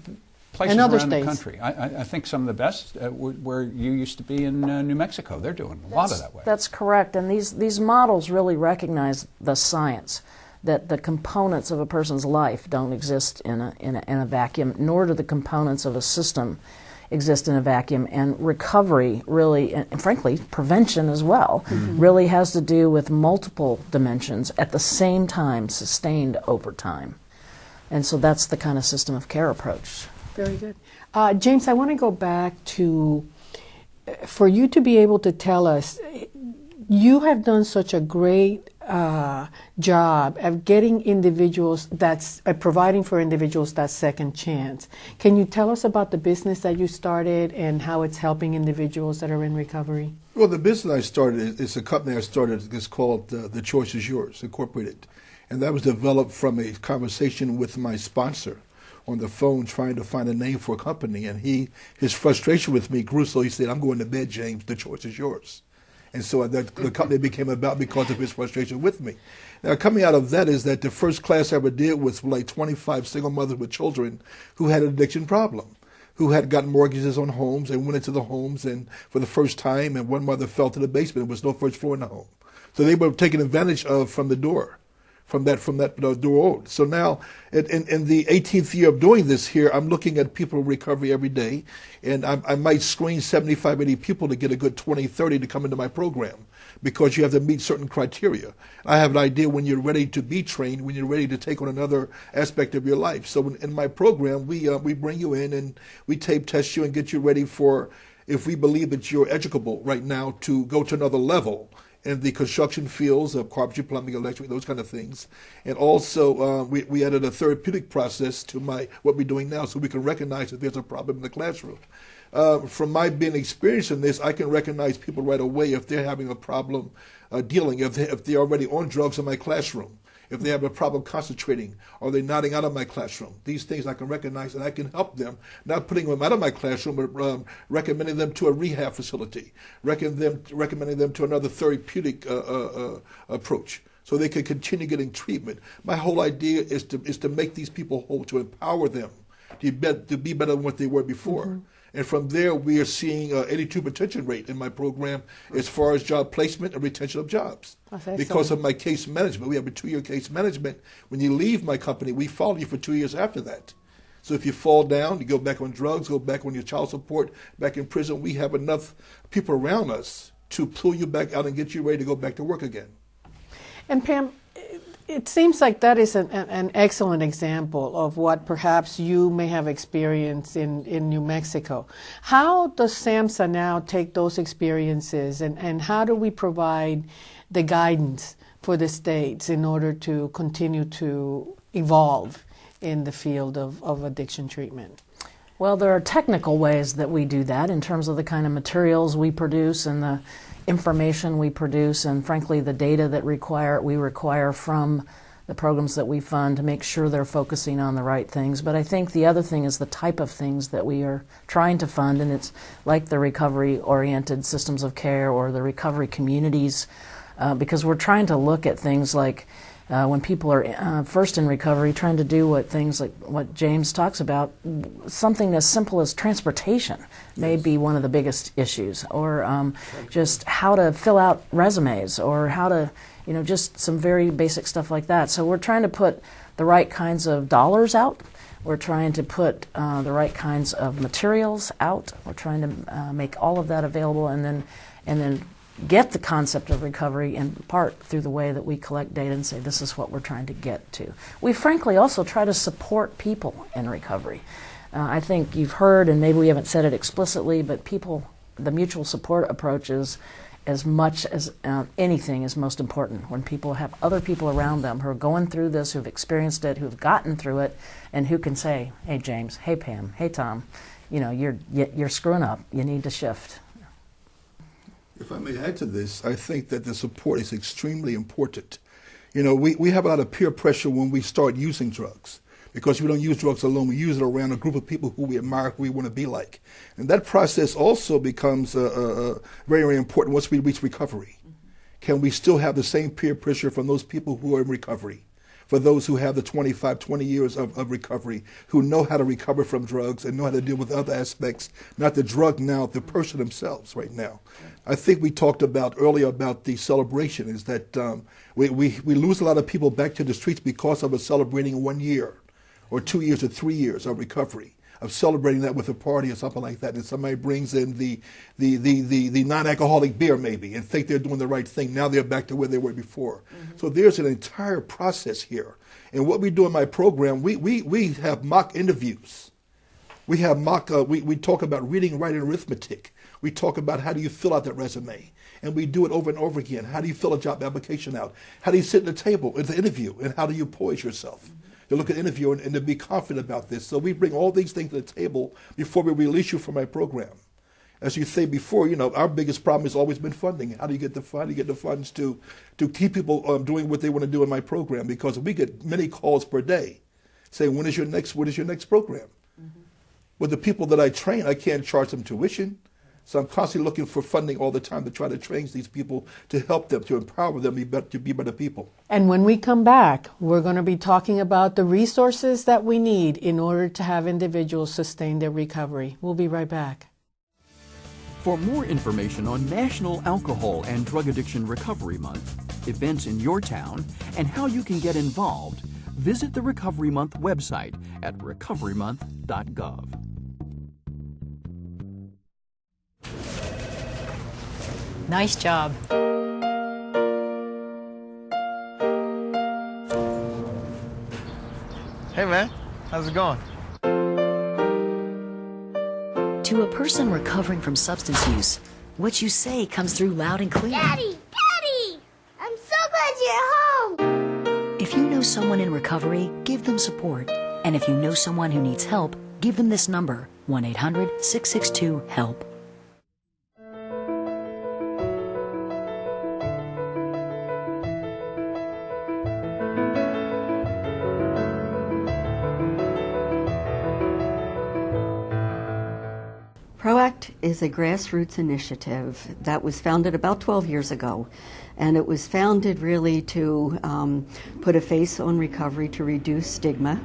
places around states. the country. I, I, think some of the best, uh, where you used to be in uh, New Mexico, they're doing a that's, lot of that way. That's correct, and these these models really recognize the science that the components of a person's life don't exist in a, in a, in a vacuum, nor do the components of a system exist in a vacuum. And recovery really, and frankly, prevention as well, mm-hmm. really has to do with multiple dimensions at the same time, sustained over time. And so that's the kind of system of care approach. Very good. Uh, James, I want to go back to for you to be able to tell us, you have done such a great uh, job of getting individuals that's uh, providing for individuals that second chance. Can you tell us about the business that you started and how it's helping individuals that are in recovery? Well, the business I started is a company I started. It's called uh, The Choice Is Yours Incorporated, and that was developed from a conversation with my sponsor on the phone trying to find a name for a company, and he his frustration with me grew so he said, "I'm going to bed, James. The choice is yours." And so that, the company became about because of his frustration with me. Now, coming out of that is that the first class I ever did was like 25 single mothers with children who had an addiction problem, who had gotten mortgages on homes and went into the homes and for the first time, and one mother fell to the basement. There was no first floor in the home. So they were taken advantage of from the door from that from that door. So now, in, in, in, the 18th year of doing this here, I'm looking at people recovery every day, and I, I, might screen 75, 80 people to get a good 20, 30 to come into my program because you have to meet certain criteria. I have an idea when you're ready to be trained, when you're ready to take on another aspect of your life. So in, in my program, we uh, we bring you in and we tape test you and get you ready for if we believe that you're educable right now to go to another level in the construction fields of carpentry, plumbing, electric, those kind of things. And also, uh, we, we added a therapeutic process to my what we're doing now so we can recognize that there's a problem in the classroom. Uh, from my being experienced in this, I can recognize people right away if they're having a problem uh, dealing, if, they, if they're already on drugs in my classroom if they have a problem concentrating or they're nodding out of my classroom. These things I can recognize and I can help them, not putting them out of my classroom, but um, recommending them to a rehab facility, recommending them, recommending them to another therapeutic uh, uh, uh, approach so they can continue getting treatment. My whole idea is to, is to make these people whole, to empower them to be, to be better than what they were before. Mm-hmm. And from there, we are seeing uh, 82 retention rate in my program as far as job placement and retention of jobs. Because of my case management. We have a two year case management. When you leave my company, we follow you for two years after that. So if you fall down, you go back on drugs, go back on your child support, back in prison, we have enough people around us to pull you back out and get you ready to go back to work again. And Pam, it seems like that is an, an, excellent example of what perhaps you may have experienced in, in New Mexico. How does SAMHSA now take those experiences and, and how do we provide the guidance for the states in order to continue to evolve in the field of, of addiction treatment? Well, there are technical ways that we do that in terms of the kind of materials we produce and the information we produce and frankly the data that require we require from the programs that we fund to make sure they're focusing on the right things. But I think the other thing is the type of things that we are trying to fund, and it's like the recovery oriented systems of care or the recovery communities, uh, because we're trying to look at things like uh, when people are uh, first in recovery, trying to do what things like what James talks about, something as simple as transportation may be one of the biggest issues, or um, just how to fill out resumes, or how to, you know, just some very basic stuff like that. So we're trying to put the right kinds of dollars out. We're trying to put uh, the right kinds of materials out. We're trying to uh, make all of that available, and then, and then get the concept of recovery in part through the way that we collect data and say this is what we're trying to get to. We frankly also try to support people in recovery. Uh, I think you've heard, and maybe we haven't said it explicitly, but people, the mutual support approach is as much as uh, anything is most important when people have other people around them who are going through this, who've experienced it, who've gotten through it, and who can say, "Hey James, hey Pam, hey Tom, you know you're you're screwing up. You need to shift." If I may add to this, I think that the support is extremely important. You know, we, we have a lot of peer pressure when we start using drugs because we don't use drugs alone. We use it around a group of people who we admire, who we want to be like. And that process also becomes uh, uh, very, very important once we reach recovery. Can we still have the same peer pressure from those people who are in recovery? For those who have the 25, 20 years of, of recovery, who know how to recover from drugs and know how to deal with other aspects, not the drug now, the person themselves right now. I think we talked about earlier about the celebration is that um, we, we, we lose a lot of people back to the streets because of us celebrating one year or two years or three years of recovery of celebrating that with a party or something like that, and somebody brings in the the the the, the non-alcoholic beer maybe and think they're doing the right thing. Now they're back to where they were before. Mm-hmm. So there's an entire process here. And what we do in my program, we we we have mock interviews. We have mock. Uh, we we talk about reading, writing, arithmetic. We talk about how do you fill out that resume. And we do it over and over again. How do you fill a job application out? How do you sit at the table at the interview? And how do you poise yourself? To look at the interview and, and to be confident about this. So we bring all these things to the table before we release you from my program as you say before, you know, our biggest problem has always been funding. How do you get the fund? You get the funds to to keep people um, doing what they want to do in my program because we get many calls per day saying, "When is your next? What is your next program?" Mm-hmm. With the people that I train, I can't charge them tuition, so I'm constantly looking for funding all the time to try to train these people to help them to empower them to be better, to be better people. And when we come back, we're going to be talking about the resources that we need in order to have individuals sustain their recovery. We'll be right back. For more information on National Alcohol and Drug Addiction Recovery Month, events in your town, and how you can get involved, visit the Recovery Month website at recoverymonth.gov. Nice job. Hey man, how's it going? To a person recovering from substance use, what you say comes through loud and clear. Daddy! Daddy! I'm so glad you're home! If you know someone in recovery, give them support. And if you know someone who needs help, give them this number 1 is a grassroots initiative that was founded about 12 years ago. And it was founded really to um, put a face on recovery, to reduce stigma,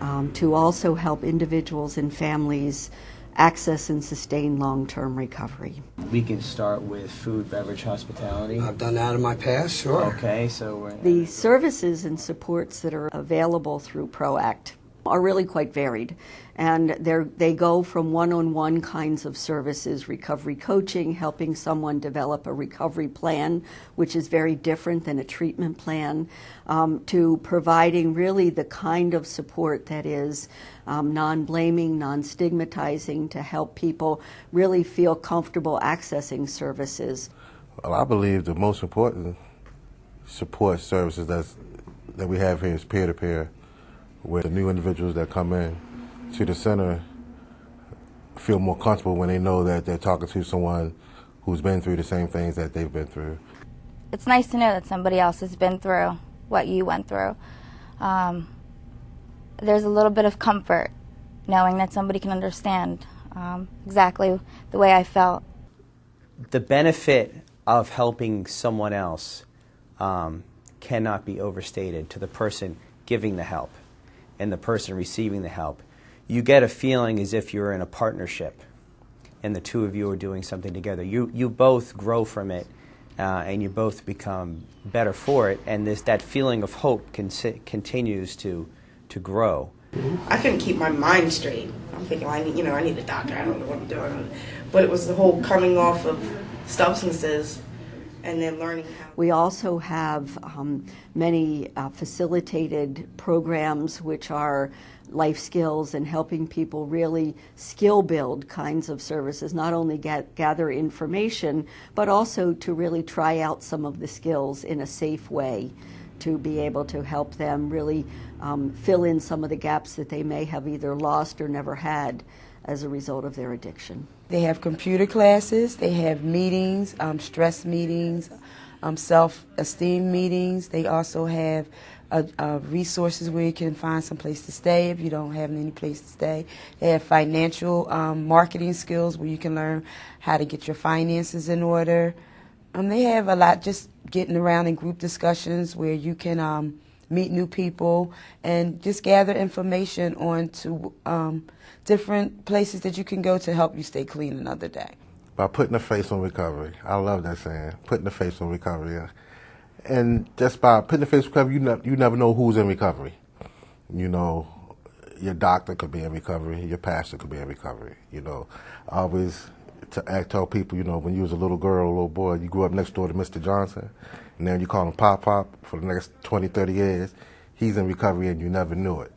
um, to also help individuals and families access and sustain long term recovery. We can start with food, beverage, hospitality. I've done that in my past, sure. Okay, so we're. The services and supports that are available through PROACT are really quite varied. And they go from one on one kinds of services, recovery coaching, helping someone develop a recovery plan, which is very different than a treatment plan, um, to providing really the kind of support that is um, non blaming, non stigmatizing, to help people really feel comfortable accessing services. Well, I believe the most important support services that's, that we have here is peer to peer, where the new individuals that come in to the center feel more comfortable when they know that they're talking to someone who's been through the same things that they've been through. It's nice to know that somebody else has been through what you went through. Um, there's a little bit of comfort knowing that somebody can understand um, exactly the way I felt. The benefit of helping someone else um, cannot be overstated to the person giving the help and the person receiving the help you get a feeling as if you're in a partnership and the two of you are doing something together. You, you both grow from it uh, and you both become better for it, and this, that feeling of hope con- continues to, to grow. I couldn't keep my mind straight. I'm thinking, I need, you know, I need a doctor. I don't know what I'm doing. But it was the whole coming off of substances and then learning how. We also have um, many uh, facilitated programs which are life skills and helping people really skill build kinds of services, not only get, gather information, but also to really try out some of the skills in a safe way to be able to help them really um, fill in some of the gaps that they may have either lost or never had as a result of their addiction. They have computer classes, they have meetings, um, stress meetings, um, self esteem meetings. They also have uh, uh, resources where you can find some place to stay if you don't have any place to stay. They have financial um, marketing skills where you can learn how to get your finances in order. Um, they have a lot just getting around in group discussions where you can um, meet new people and just gather information on to um, different places that you can go to help you stay clean another day. By putting a face on recovery. I love that saying, putting a face on recovery and just by putting the face on recovery, you, ne- you never know who's in recovery. You know, your doctor could be in recovery, your pastor could be in recovery. You know, I always to I tell people, you know, when you was a little girl, a little boy, you grew up next door to Mr. Johnson, and then you call him Pop Pop for the next 20, 30 years. He's in recovery, and you never knew it.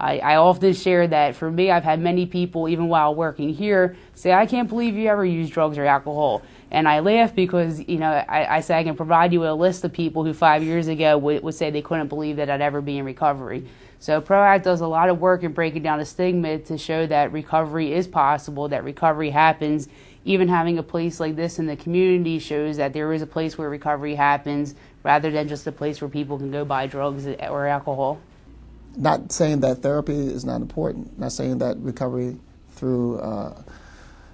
I, I often share that for me, I've had many people, even while working here, say, I can't believe you ever used drugs or alcohol. And I laugh because, you know, I, I say I can provide you with a list of people who five years ago would, would say they couldn't believe that I'd ever be in recovery. So PROACT does a lot of work in breaking down the stigma to show that recovery is possible, that recovery happens. Even having a place like this in the community shows that there is a place where recovery happens rather than just a place where people can go buy drugs or alcohol not saying that therapy is not important, not saying that recovery through uh,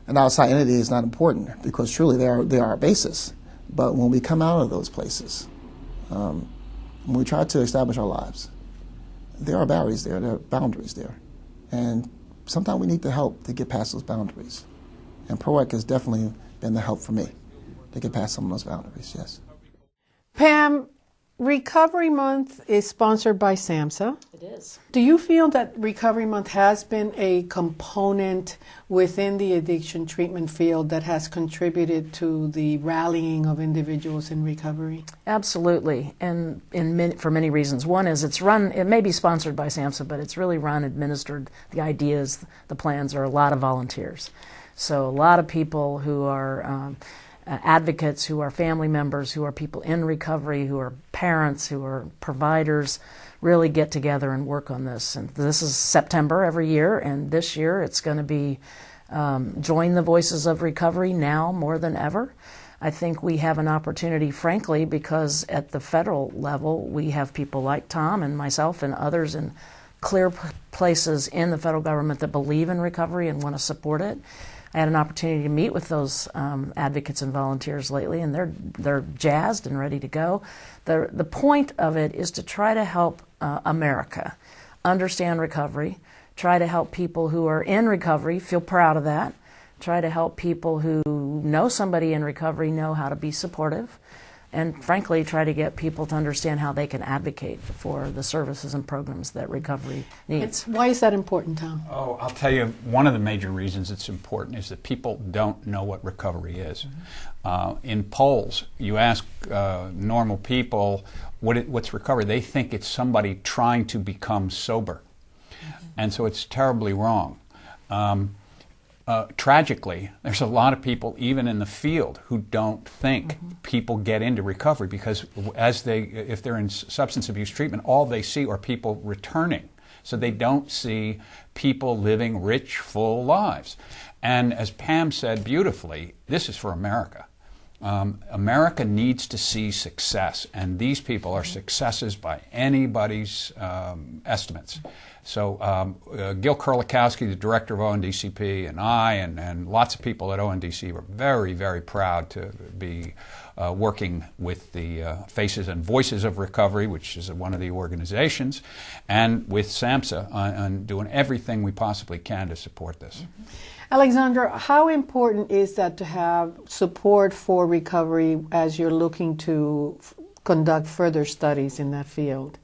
an outside entity is not important, because truly they are, they are a basis. But when we come out of those places, um, when we try to establish our lives, there are barriers there, there are boundaries there. And sometimes we need the help to get past those boundaries. And PROACT has definitely been the help for me to get past some of those boundaries, yes. Pam, Recovery Month is sponsored by SAMHSA. It is. Do you feel that Recovery Month has been a component within the addiction treatment field that has contributed to the rallying of individuals in recovery? Absolutely, and in for many reasons. One is it's run. It may be sponsored by SAMHSA, but it's really run, administered. The ideas, the plans are a lot of volunteers. So a lot of people who are. Um, uh, advocates who are family members, who are people in recovery, who are parents, who are providers, really get together and work on this. And this is September every year, and this year it's going to be um, Join the Voices of Recovery now more than ever. I think we have an opportunity, frankly, because at the federal level, we have people like Tom and myself and others in clear places in the federal government that believe in recovery and want to support it. I had an opportunity to meet with those um, advocates and volunteers lately, and they're they're jazzed and ready to go. the The point of it is to try to help uh, America understand recovery, try to help people who are in recovery feel proud of that, try to help people who know somebody in recovery know how to be supportive, and frankly, try to get people to understand how they can advocate for the services and programs that recovery needs. Why is that important, Tom? Oh, I'll tell you, one of the major reasons it's important is that people don't know what recovery is. Mm-hmm. Uh, in polls, you ask uh, normal people what it, what's recovery, they think it's somebody trying to become sober. Mm-hmm. And so it's terribly wrong. Um, uh, tragically, there's a lot of people, even in the field, who don't think mm-hmm. people get into recovery because, as they, if they're in substance abuse treatment, all they see are people returning. So they don't see people living rich, full lives. And as Pam said beautifully, this is for America. Um, America needs to see success, and these people are successes by anybody's um, estimates. So um, uh, Gil Kerlikowske, the director of ONDCP, and I, and, and lots of people at ONDC were very, very proud to be uh, working with the uh, Faces and Voices of Recovery, which is one of the organizations, and with SAMHSA on, on doing everything we possibly can to support this. Mm-hmm. Alexandra, how important is that to have support for recovery as you're looking to conduct further studies in that field?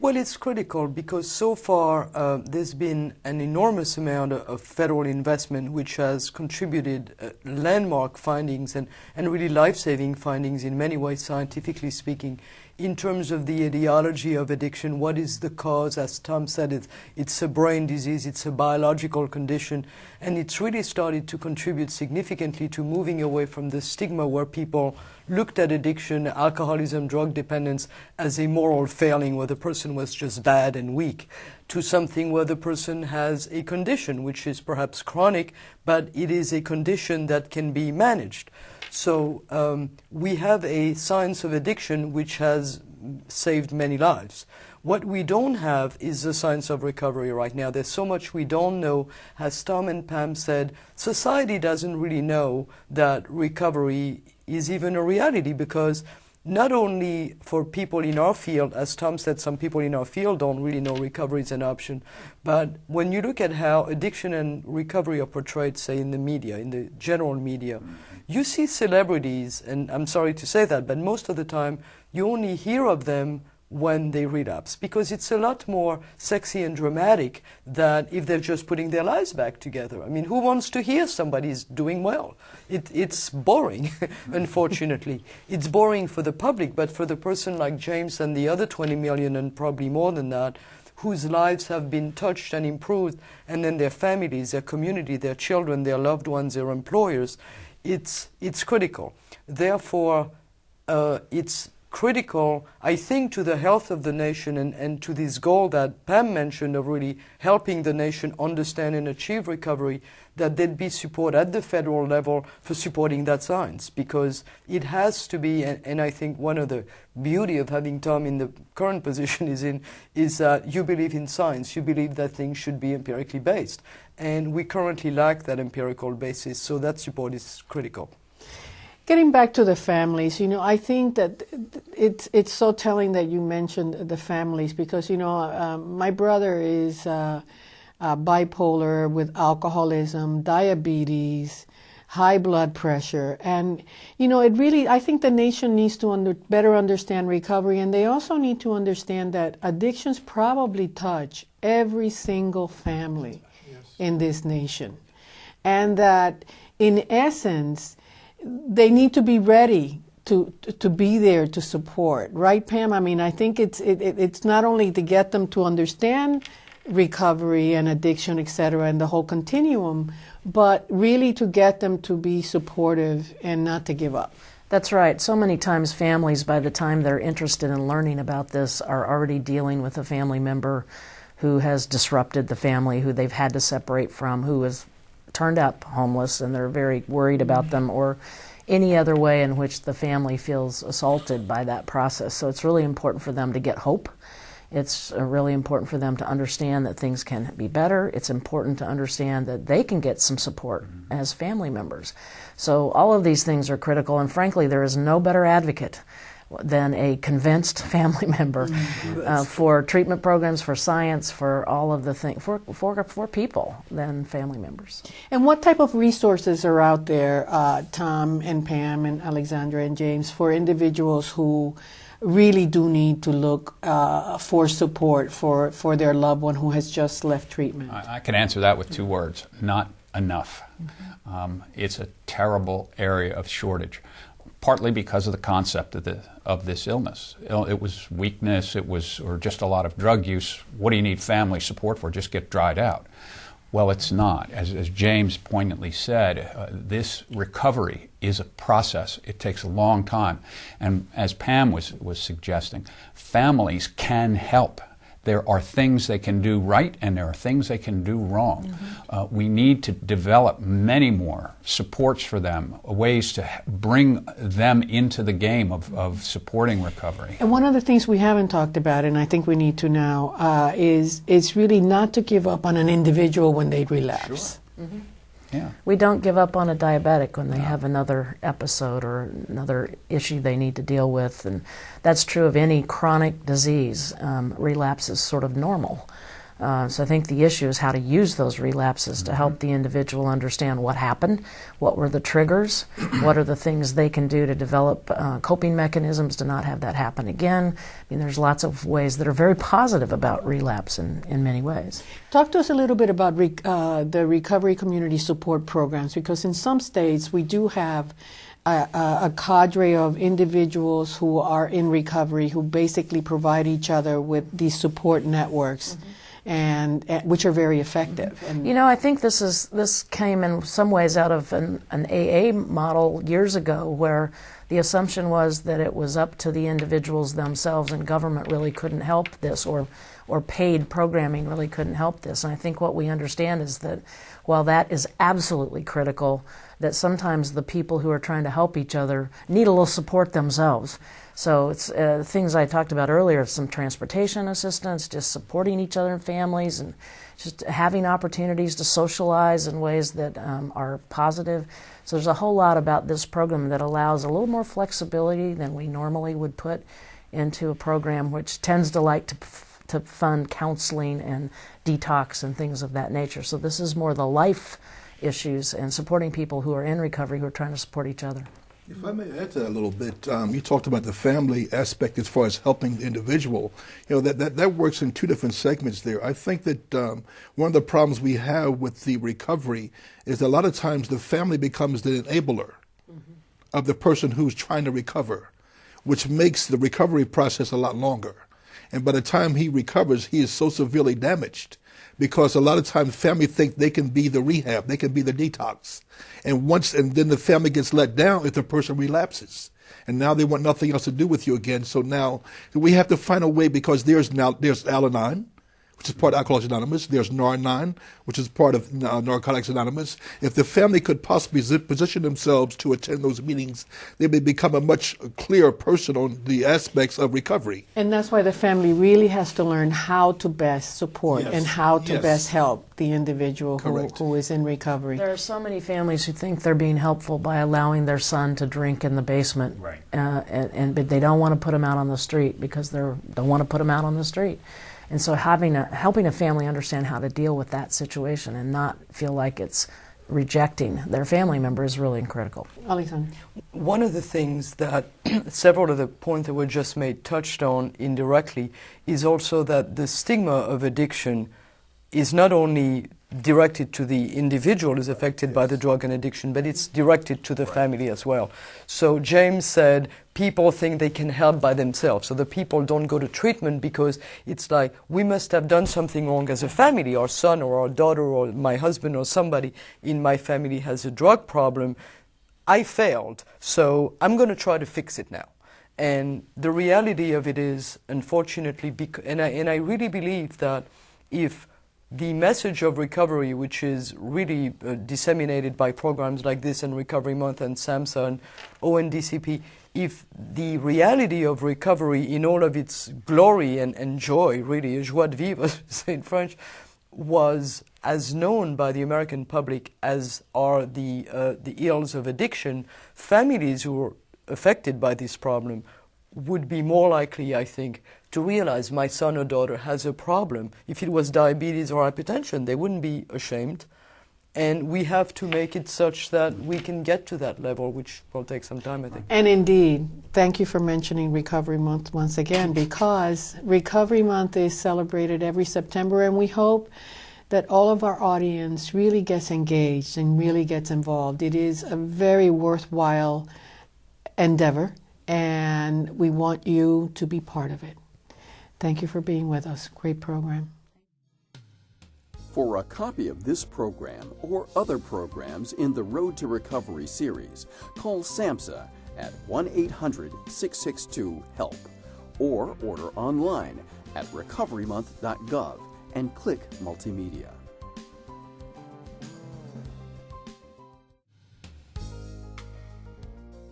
Well, it's critical because so far uh, there's been an enormous amount of federal investment which has contributed uh, landmark findings and, and really life saving findings in many ways, scientifically speaking, in terms of the etiology of addiction. What is the cause? As Tom said, it's, it's a brain disease, it's a biological condition, and it's really started to contribute significantly to moving away from the stigma where people looked at addiction, alcoholism, drug dependence as a moral failing where the person was just bad and weak, to something where the person has a condition which is perhaps chronic, but it is a condition that can be managed. So um, we have a science of addiction which has saved many lives. What we don't have is the science of recovery right now. There's so much we don't know. As Tom and Pam said, society doesn't really know that recovery is even a reality because not only for people in our field, as Tom said, some people in our field don't really know recovery is an option, but when you look at how addiction and recovery are portrayed, say, in the media, in the general media, you see celebrities, and I'm sorry to say that, but most of the time you only hear of them when they relapse because it's a lot more sexy and dramatic than if they're just putting their lives back together. I mean, who wants to hear somebody's doing well? It, it's boring, unfortunately. It's boring for the public, but for the person like James and the other 20 million and probably more than that, whose lives have been touched and improved, and then their families, their community, their children, their loved ones, their employers, it's, it's critical. Therefore, uh, it's critical, I think, to the health of the nation and, and to this goal that Pam mentioned of really helping the nation understand and achieve recovery, that there'd be support at the federal level for supporting that science because it has to be, and, and I think one of the beauty of having Tom in the current position is in, is that you believe in science, you believe that things should be empirically based. And we currently lack that empirical basis, so that support is critical. Getting back to the families, you know, I think that it's it's so telling that you mentioned the families because you know uh, my brother is uh, uh, bipolar with alcoholism, diabetes, high blood pressure, and you know it really. I think the nation needs to under, better understand recovery, and they also need to understand that addictions probably touch every single family. In this nation, and that in essence they need to be ready to to be there to support, right, Pam? I mean, I think it's it, it's not only to get them to understand recovery and addiction, et cetera, and the whole continuum, but really to get them to be supportive and not to give up. That's right. So many times, families, by the time they're interested in learning about this, are already dealing with a family member who has disrupted the family, who they've had to separate from, who has turned up homeless and they're very worried about them or any other way in which the family feels assaulted by that process. So it's really important for them to get hope. It's uh, really important for them to understand that things can be better. It's important to understand that they can get some support as family members. So all of these things are critical, and frankly, there is no better advocate than a convinced family member mm-hmm. uh, for treatment programs, for science, for all of the things, for, for, for people than family members. And what type of resources are out there, uh, Tom and Pam and Alexandra and James, for individuals who really do need to look uh, for support for, for their loved one who has just left treatment? I, I can answer that with two words not enough. Mm-hmm. Um, it's a terrible area of shortage partly because of the concept of, the, of this illness. It was weakness, it was, or just a lot of drug use. What do you need family support for? Just get dried out. Well, it's not. As, as James poignantly said, uh, this recovery is a process. It takes a long time. And as Pam was, was suggesting, families can help there are things they can do right and there are things they can do wrong. Mm-hmm. Uh, we need to develop many more supports for them, ways to bring them into the game of, of supporting recovery. And one of the things we haven't talked about, and I think we need to now, uh, is is really not to give up on an individual when they relapse. Sure. Mm-hmm. Yeah. We don't give up on a diabetic when they no. have another episode or another issue they need to deal with. And that's true of any chronic disease. Um, relapse is sort of normal. Uh, so I think the issue is how to use those relapses mm-hmm. to help the individual understand what happened, what were the triggers, what are the things they can do to develop uh, coping mechanisms to not have that happen again. I mean, there's lots of ways that are very positive about relapse in, in many ways. Talk to us a little bit about re- uh, the recovery community support programs, because in some states we do have a, a, cadre of individuals who are in recovery who basically provide each other with these support networks. Mm-hmm and, and which are very effective. And you know, I think this is this came in some ways out of an, an AA model years ago, where the assumption was that it was up to the individuals themselves, and government really couldn't help this, or or paid programming really couldn't help this. And I think what we understand is that while that is absolutely critical, that sometimes the people who are trying to help each other need a little support themselves. So it's uh, things I talked about earlier, some transportation assistance, just supporting each other and families, and just having opportunities to socialize in ways that um, are positive. So there's a whole lot about this program that allows a little more flexibility than we normally would put into a program which tends to like to to fund counseling and detox and things of that nature. So this is more the life issues and supporting people who are in recovery who are trying to support each other. If I may add to that a little bit, um, you talked about the family aspect as far as helping the individual. You know, that, that, that works in two different segments there. I think that um, one of the problems we have with the recovery is that a lot of times the family becomes the enabler mm-hmm. of the person who's trying to recover, which makes the recovery process a lot longer. And by the time he recovers, he is so severely damaged because a lot of times family think they can be the rehab, they can be the detox. And once, and then the family gets let down if the person relapses. And now they want nothing else to do with you again. So now we have to find a way because there's now, there's Al-Anon, which is part of Alcoholics Anonymous. There's Nar-Anon, which is part of uh, Narcotics Anonymous. If the family could possibly position themselves to attend those meetings, they may become a much clearer person on the aspects of recovery. And that's why the family really has to learn how to best support Yes. and how to Yes. best help the individual who, who is in recovery. There are so many families who think they're being helpful by allowing their son to drink in the basement, Right. uh, and, and but they don't want to put him out on the street because they don't want to put him out on the street. And so, having a, helping a family understand how to deal with that situation and not feel like it's rejecting their family member is really critical. Alexandra. One of the things that several of the points that were just made touched on indirectly is also that the stigma of addiction is not only directed to the individual who's affected by the drug and addiction, but it's directed to the family as well. So James said people think they can help by themselves. So the people don't go to treatment because it's like we must have done something wrong as a family. Our son or our daughter or my husband or somebody in my family has a drug problem. I failed, so I'm going to try to fix it now. And the reality of it is, unfortunately, bec- and, I, and I really believe that if the message of recovery, which is really uh, disseminated by programs like this and Recovery Month and SAMHSA and ONDCP, if the reality of recovery in all of its glory and, and joy, really, joie de vivre, say in French, was as known by the American public as are the, uh, the ills of addiction, families who are affected by this problem would be more likely, I think, to realize my son or daughter has a problem. If it was diabetes or hypertension, they wouldn't be ashamed. And we have to make it such that we can get to that level, which will take some time, I think. And indeed, thank you for mentioning Recovery Month once again because Recovery Month is celebrated every September, and we hope that all of our audience really gets engaged and really gets involved. It is a very worthwhile endeavor, and we want you to be part of it. Thank you for being with us. Great program. For a copy of this program or other programs in the Road to Recovery series, call SAMHSA at 1 800 662 HELP or order online at recoverymonth.gov and click Multimedia.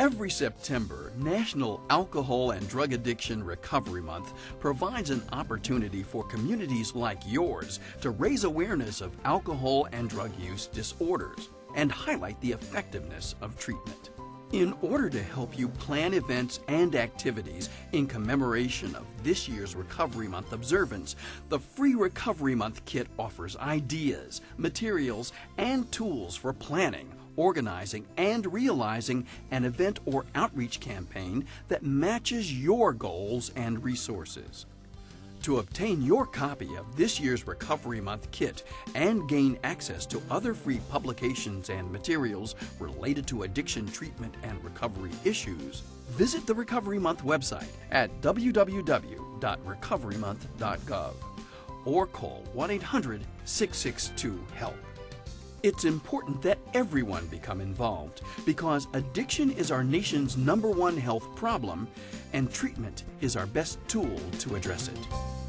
Every September, National Alcohol and Drug Addiction Recovery Month provides an opportunity for communities like yours to raise awareness of alcohol and drug use disorders and highlight the effectiveness of treatment. In order to help you plan events and activities in commemoration of this year's Recovery Month observance, the free Recovery Month kit offers ideas, materials, and tools for planning, organizing, and realizing an event or outreach campaign that matches your goals and resources. To obtain your copy of this year's Recovery Month kit and gain access to other free publications and materials related to addiction treatment and recovery issues, visit the Recovery Month website at www.recoverymonth.gov or call 1 800 662 HELP. It's important that everyone become involved because addiction is our nation's number one health problem and treatment is our best tool to address it.